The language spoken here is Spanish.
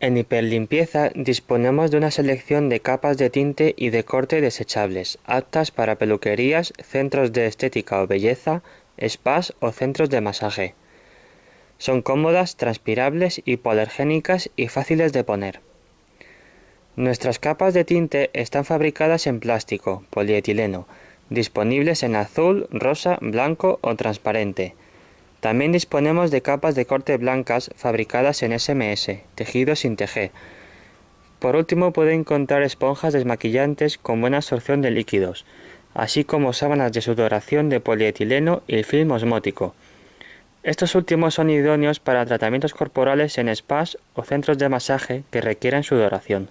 En hiperlimpieza disponemos de una selección de capas de tinte y de corte desechables, aptas para peluquerías, centros de estética o belleza, spas o centros de masaje. Son cómodas, transpirables, hipoalergénicas y fáciles de poner. Nuestras capas de tinte están fabricadas en plástico, polietileno, disponibles en azul, rosa, blanco o transparente. También disponemos de capas de corte blancas fabricadas en SMS, tejido sin tejer. Por último pueden encontrar esponjas desmaquillantes con buena absorción de líquidos, así como sábanas de sudoración de polietileno y film osmótico. Estos últimos son idóneos para tratamientos corporales en spas o centros de masaje que requieran sudoración.